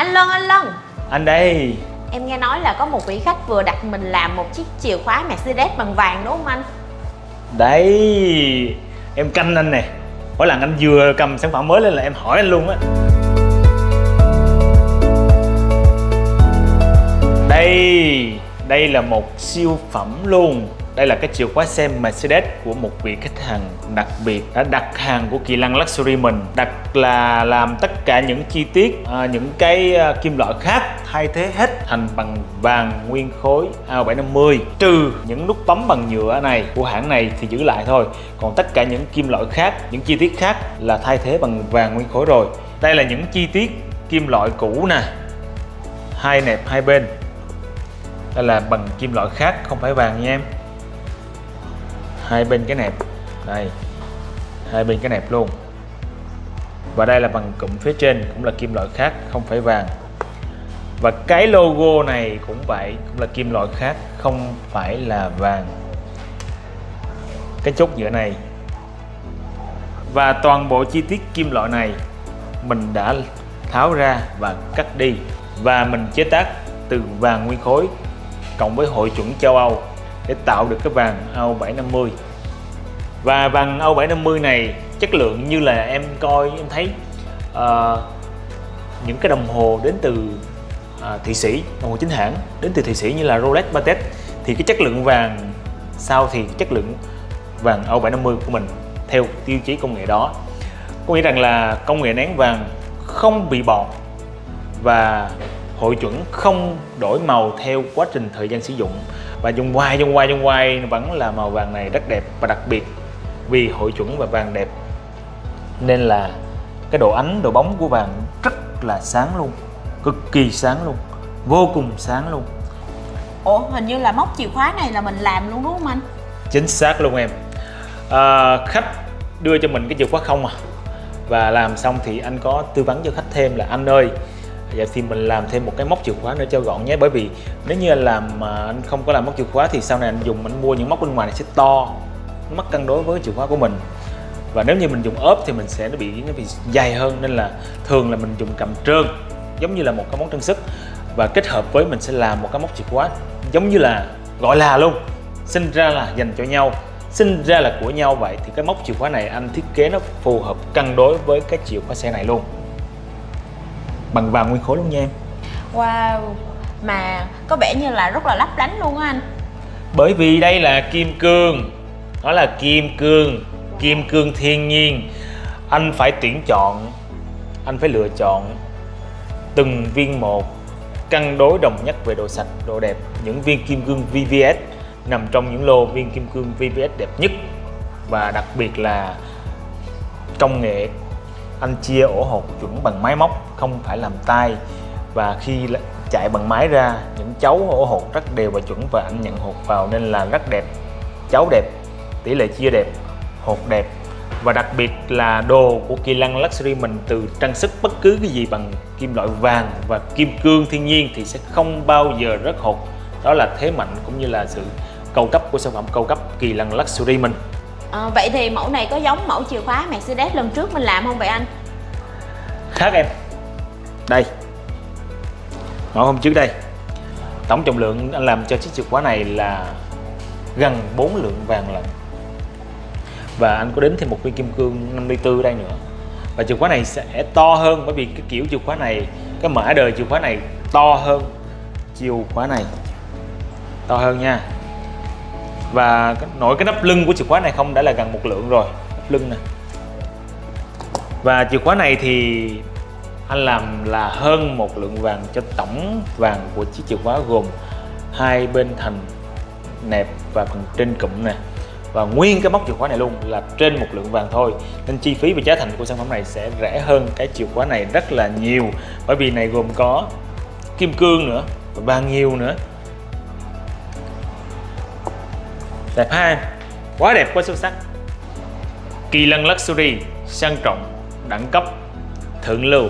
Anh Lân, anh Lân. Anh đây. Em nghe nói là có một vị khách vừa đặt mình làm một chiếc chìa khóa Mercedes bằng vàng đúng không anh? Đấy Em canh anh nè. Mỗi lần anh vừa cầm sản phẩm mới lên là em hỏi anh luôn á. Đây. Đây là một siêu phẩm luôn đây là cái chìa khóa xe Mercedes của một vị khách hàng đặc biệt đã đặt hàng của Kỳ Lăng Luxury mình đặt là làm tất cả những chi tiết à, những cái à, kim loại khác thay thế hết thành bằng vàng nguyên khối AO750 trừ những nút bấm bằng nhựa này của hãng này thì giữ lại thôi. Còn tất cả những kim loại khác những chi tiết khác là thay thế bằng vàng nguyên khối rồi. Đây là những chi tiết kim loại cũ nè hai nẹp hai bên. Đây là bằng kim loại khác không phải vàng nha em hai bên cái nẹp. Đây. Hai bên cái nẹp luôn. Và đây là bằng cụm phía trên, cũng là kim loại khác, không phải vàng. Và cái logo này cũng vậy, cũng là kim loại khác, không phải là vàng. Cái chốt giữa này. Và toàn bộ chi tiết kim loại này mình đã tháo ra và cắt đi. Và mình chế tác từ vàng nguyên khối, cộng với hội chuẩn châu Âu để tạo được cái vàng AO 750 và vàng O750 này chất lượng như là em coi em thấy uh, những cái đồng hồ đến từ uh, Thụy Sĩ đồng hồ chính hãng đến từ Thụy Sĩ như là Rolex Patek thì cái chất lượng vàng sau thì chất lượng vàng O750 của mình theo tiêu chí công nghệ đó. Có nghĩa rằng là công nghệ nén vàng không bị bọt và hội chuẩn không đổi màu theo quá trình thời gian sử dụng. Và dùng hoài dùng hoài dùng hoài vẫn là màu vàng này rất đẹp và đặc biệt vì hội chuẩn và vàng đẹp. Nên là cái độ ánh độ bóng của vàng rất là sáng luôn cực kỳ sáng luôn vô cùng sáng luôn. Ủa hình như là móc chìa khóa này là mình làm luôn đúng không anh? Chính xác luôn em. À, khách đưa cho mình cái chìa khóa không à? Và làm xong thì anh có tư vấn cho khách thêm là anh ơi Dạ thì mình làm thêm một cái móc chìa khóa nữa cho gọn nhé. Bởi vì nếu như anh làm mà anh không có làm móc chìa khóa thì sau này anh dùng anh mua những móc bên ngoài này sẽ to mất cân đối với chìa khóa của mình. Và nếu như mình dùng ốp thì mình sẽ nó bị nó bị dày hơn nên là thường là mình dùng cầm trơn giống như là một cái món trang sức. Và kết hợp với mình sẽ làm một cái móc chìa khóa giống như là gọi là luôn sinh ra là dành cho nhau sinh ra là của nhau vậy. Thì cái móc chìa khóa này anh thiết kế nó phù hợp cân đối với cái chìa khóa xe này luôn. Bằng vàng nguyên khối luôn nha em. Wow Mà có vẻ như là rất là lấp lánh luôn á anh. Bởi vì đây là kim cương nó là kim cương Kim cương thiên nhiên. Anh phải tuyển chọn Anh phải lựa chọn Từng viên một Cân đối đồng nhất về độ sạch, độ đẹp. Những viên kim cương VVS Nằm trong những lô viên kim cương VVS đẹp nhất. Và đặc biệt là Công nghệ. Anh chia ổ hột chuẩn bằng máy móc không phải làm tay. Và khi chạy bằng máy ra những chấu ổ hột rất đều và chuẩn và anh nhận hột vào nên là rất đẹp. Chấu đẹp tỷ lệ chia đẹp hột đẹp. Và đặc biệt là đồ của Kỳ Lăng Luxury mình từ trang sức bất cứ cái gì bằng kim loại vàng và kim cương thiên nhiên thì sẽ không bao giờ rớt hột. Đó là thế mạnh cũng như là sự cầu cấp của sản phẩm cầu cấp Kỳ Lăng Luxury mình. À, Vậy thì mẫu này có giống mẫu chìa khóa Mercedes lần trước mình làm không vậy anh? Khác em. Đây. Mẫu hôm trước đây. Tổng trọng lượng anh làm cho chiếc chìa khóa này là gần 4 lượng vàng lận và anh có đến thêm một viên kim cương 54 đây nữa. Và chìa khóa này sẽ to hơn, bởi vì cái kiểu chìa khóa này, Cái mã đời chìa khóa này to hơn. Chìa khóa này To hơn nha. Và nổi cái nắp lưng của chìa khóa này không, đã là gần một lượng rồi. Nắp lưng nè. Và chìa khóa này thì anh làm là hơn một lượng vàng cho tổng vàng của chiếc chìa khóa gồm hai bên thành nẹp và phần trên cụm nè và nguyên cái móc chìa khóa này luôn là trên một lượng vàng thôi. Nên chi phí và giá thành của sản phẩm này sẽ rẻ hơn cái chìa khóa này rất là nhiều. Bởi vì này gồm có kim cương nữa và vàng nhiều nữa. Đẹp ha? Quá đẹp, quá xuất sắc. Kỳ lân luxury sang trọng, đẳng cấp, thượng lưu.